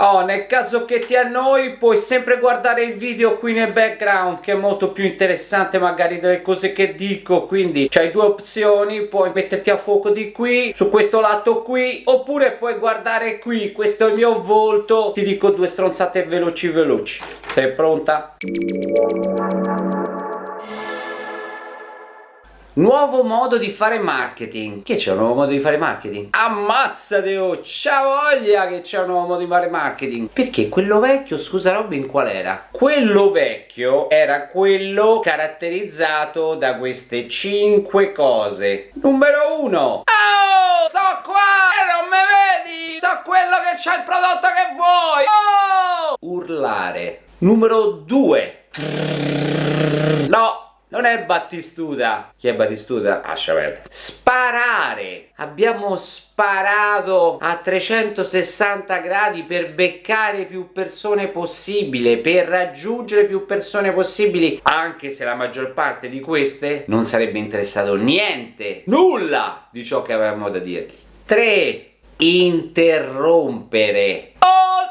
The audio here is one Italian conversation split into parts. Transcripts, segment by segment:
Oh, nel caso che ti annoi puoi sempre guardare il video qui nel background che è molto più interessante magari delle cose che dico, quindi c'hai due opzioni, puoi metterti a fuoco di qui, su questo lato qui, oppure puoi guardare qui, questo è il mio volto, ti dico due stronzate veloci veloci. Sei pronta? Nuovo modo di fare marketing. Che c'è un nuovo modo di fare marketing? Ammazzate oh! C'ha voglia che c'è un nuovo modo di fare marketing. Perché quello vecchio, scusa Robin, qual era? Quello vecchio era quello caratterizzato da queste 5 cose. Numero 1. Oh! Sto qua e non me vedi! So quello che c'ha il prodotto che vuoi! Oh! Urlare. Numero 2. No! Non è Battistuta. Chi è Battistuta? Lascia perdere. Sparare. Abbiamo sparato a 360 gradi per beccare più persone possibile, per raggiungere più persone possibili, anche se la maggior parte di queste non sarebbe interessato niente, nulla di ciò che avevamo da dirgli. 3. Interrompere.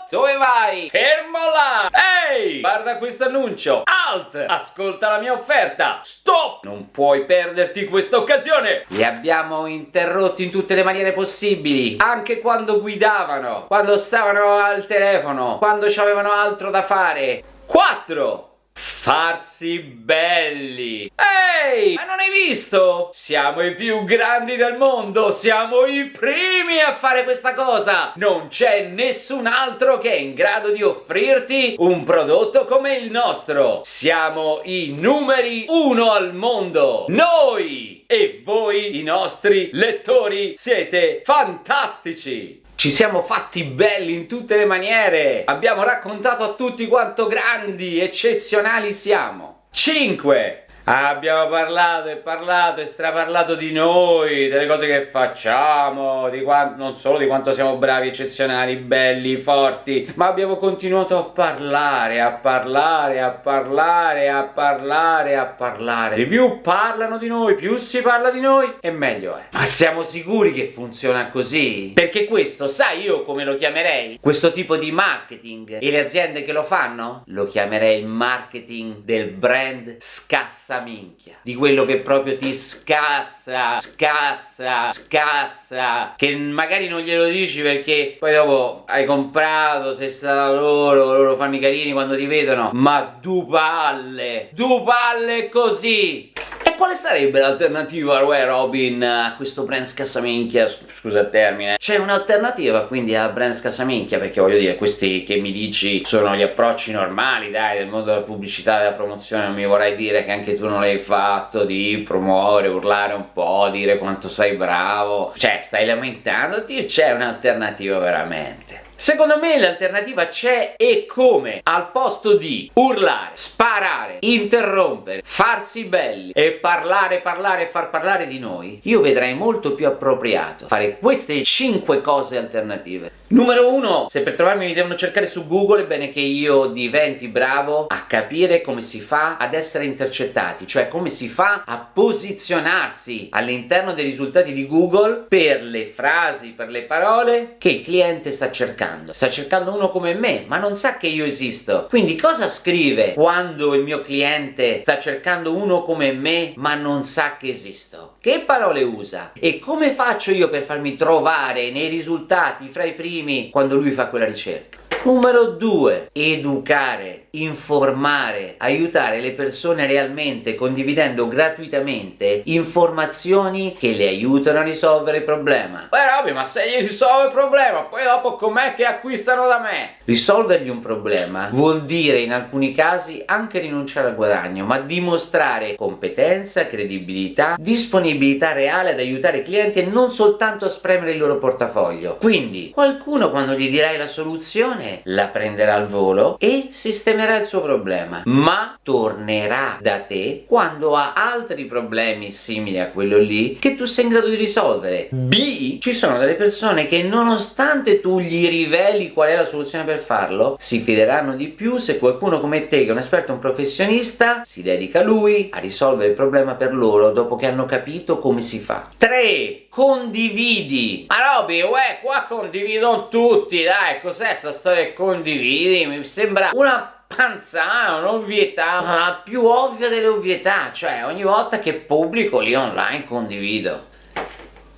Dove vai? Fermo là! Ehi! Guarda questo annuncio! Alt! Ascolta la mia offerta! Stop! Non puoi perderti questa occasione! Li abbiamo interrotti in tutte le maniere possibili, anche quando guidavano, quando stavano al telefono, quando avevano altro da fare. 4! Farsi belli Ehi, ma non hai visto? Siamo i più grandi del mondo, siamo i primi a fare questa cosa Non c'è nessun altro che è in grado di offrirti un prodotto come il nostro Siamo i numeri uno al mondo Noi! E voi, i nostri lettori, siete fantastici! Ci siamo fatti belli in tutte le maniere! Abbiamo raccontato a tutti quanto grandi, eccezionali siamo! 5. Abbiamo parlato e parlato e straparlato di noi, delle cose che facciamo, non solo di quanto siamo bravi, eccezionali, belli, forti, ma abbiamo continuato a parlare, a parlare, a parlare, a parlare, a parlare. Di più parlano di noi, più si parla di noi e meglio è. Ma siamo sicuri che funziona così? Perché questo, sai io come lo chiamerei? Questo tipo di marketing e le aziende che lo fanno? Lo chiamerei il marketing del brand scassa minchia. Di quello che proprio ti scassa, scassa, scassa. Che magari non glielo dici perché poi dopo hai comprato, sei stato loro, loro fanno i carini quando ti vedono. Ma du palle, du palle così quale sarebbe l'alternativa, Roy Robin, a questo brand scassaminchia? Scusa il termine. C'è un'alternativa quindi a brand scassaminchia? Perché voglio dire, questi che mi dici sono gli approcci normali, dai, del mondo della pubblicità della promozione, non mi vorrai dire che anche tu non l'hai fatto, di promuovere, urlare un po', dire quanto sei bravo. Cioè, stai lamentandoti? C'è un'alternativa veramente? Secondo me l'alternativa c'è e come? Al posto di urlare, sparare, interrompere, farsi belli e parlare, parlare e far parlare di noi, io vedrei molto più appropriato fare queste 5 cose alternative. Numero 1, se per trovarmi mi devono cercare su Google è bene che io diventi bravo a capire come si fa ad essere intercettati, cioè come si fa a posizionarsi all'interno dei risultati di Google per le frasi, per le parole che il cliente sta cercando cercando? Sta cercando uno come me, ma non sa che io esisto. Quindi cosa scrive quando il mio cliente sta cercando uno come me, ma non sa che esisto? Che parole usa? E come faccio io per farmi trovare nei risultati fra i primi quando lui fa quella ricerca? Numero 2. Educare, informare, aiutare le persone realmente condividendo gratuitamente informazioni che le aiutano a risolvere il problema. Beh Robby, ma se gli risolve il problema, poi dopo com'è che acquistano da me? Risolvergli un problema vuol dire in alcuni casi anche rinunciare al guadagno, ma dimostrare competenza, credibilità, disponibilità reale ad aiutare i clienti e non soltanto a spremere il loro portafoglio. Quindi, qualcuno quando gli dirai la soluzione la prenderà al volo e sistemerà il suo problema ma tornerà da te quando ha altri problemi simili a quello lì che tu sei in grado di risolvere. B ci sono delle persone che nonostante tu gli riveli qual è la soluzione per farlo si fideranno di più se qualcuno come te che è un esperto, un professionista si dedica a lui a risolvere il problema per loro dopo che hanno capito come si fa. 3 condividi. Ma Roby, uè qua condividono tutti dai cos'è sta storia e condividi, mi sembra una panzana, un'ovvietà, la più ovvia delle ovvietà, cioè ogni volta che pubblico lì online condivido.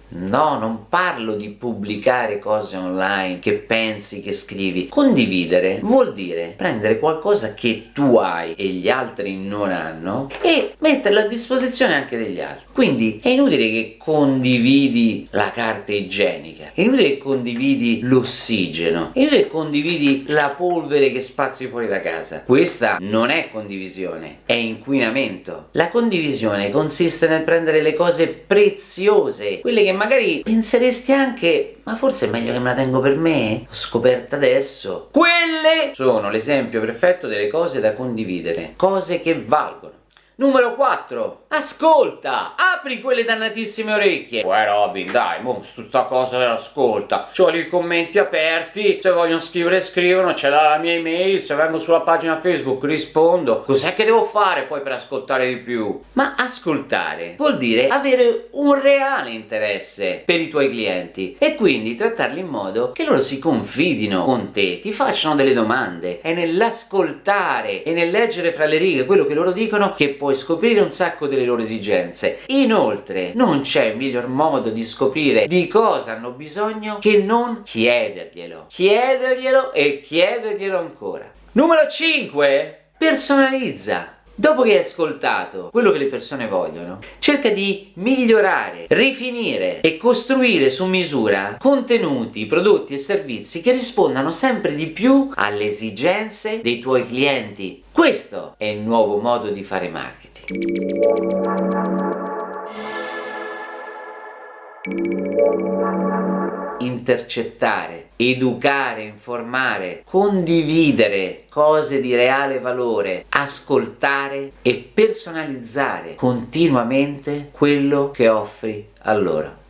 No, non parlo di pubblicare cose online che pensi, che scrivi. Condividere vuol dire prendere qualcosa che tu hai e gli altri non hanno e metterlo a disposizione anche degli altri. Quindi è inutile che condividi la carta igienica, è inutile che condividi l'ossigeno, è inutile che condividi la polvere che spazi fuori da casa. Questa non è condivisione, è inquinamento. La condivisione consiste nel prendere le cose preziose, quelle che magari penseresti anche ma forse è meglio che me la tengo per me? L'ho scoperta adesso. Quelle sono l'esempio perfetto delle cose da condividere, cose che valgono. Numero 4. Ascolta! Apri quelle dannatissime orecchie! Uè Robin, dai, mo, tutta cosa dell'ascolta. C'ho i commenti aperti, se vogliono scrivere scrivono, c'è la mia email, se vengo sulla pagina Facebook rispondo. Cos'è che devo fare poi per ascoltare di più? Ma ascoltare vuol dire avere un reale interesse per i tuoi clienti e quindi trattarli in modo che loro si confidino con te, ti facciano delle domande. È nell'ascoltare e nel leggere fra le righe quello che loro dicono che puoi puoi scoprire un sacco delle loro esigenze. Inoltre, non c'è miglior modo di scoprire di cosa hanno bisogno che non chiederglielo. Chiederglielo e chiederglielo ancora. Numero 5. Personalizza. Dopo che hai ascoltato quello che le persone vogliono, cerca di migliorare, rifinire e costruire su misura contenuti, prodotti e servizi che rispondano sempre di più alle esigenze dei tuoi clienti. Questo è il nuovo modo di fare marketing. Intercettare, educare, informare, condividere cose di reale valore, ascoltare e personalizzare continuamente quello che offri a loro.